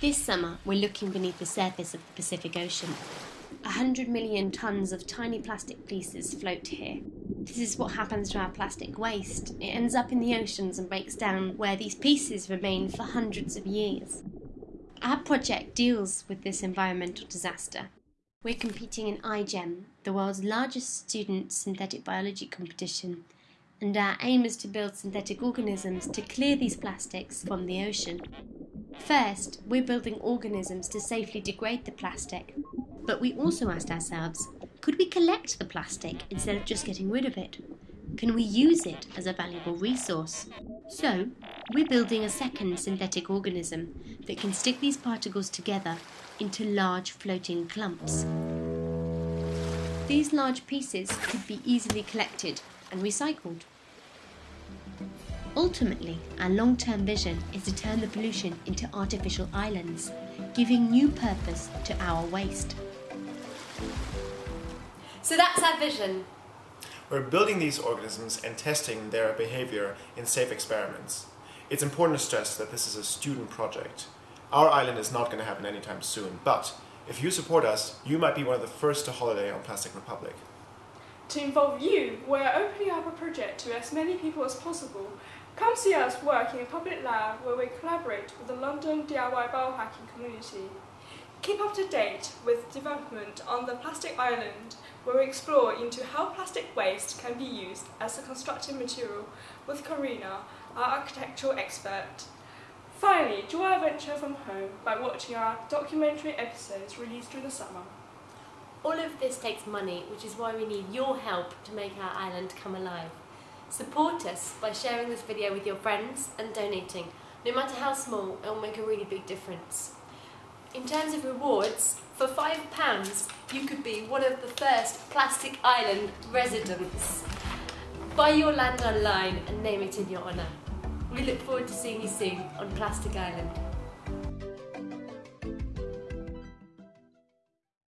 This summer, we're looking beneath the surface of the Pacific Ocean. A hundred million tons of tiny plastic pieces float here. This is what happens to our plastic waste. It ends up in the oceans and breaks down where these pieces remain for hundreds of years. Our project deals with this environmental disaster. We're competing in iGEM, the world's largest student synthetic biology competition, and our aim is to build synthetic organisms to clear these plastics from the ocean. First, we're building organisms to safely degrade the plastic, but we also asked ourselves could we collect the plastic instead of just getting rid of it? Can we use it as a valuable resource? So, we're building a second synthetic organism that can stick these particles together into large floating clumps. These large pieces could be easily collected and recycled. Ultimately, our long term vision is to turn the pollution into artificial islands, giving new purpose to our waste. So that's our vision. We're building these organisms and testing their behavior in safe experiments. It's important to stress that this is a student project. Our island is not going to happen anytime soon, but if you support us, you might be one of the first to holiday on Plastic Republic. To involve you, we're opening up a project to as many people as possible. Come see us work in a public lab where we collaborate with the London DIY biohacking community. Keep up to date with development on the Plastic Island where we explore into how plastic waste can be used as a constructive material with Karina, our architectural expert. Finally, join our adventure from home by watching our documentary episodes released during the summer. All of this takes money, which is why we need your help to make our island come alive. Support us by sharing this video with your friends and donating. No matter how small, it will make a really big difference. In terms of rewards, for £5 you could be one of the first Plastic Island residents. Buy your land online and name it in your honour. We look forward to seeing you soon on Plastic Island.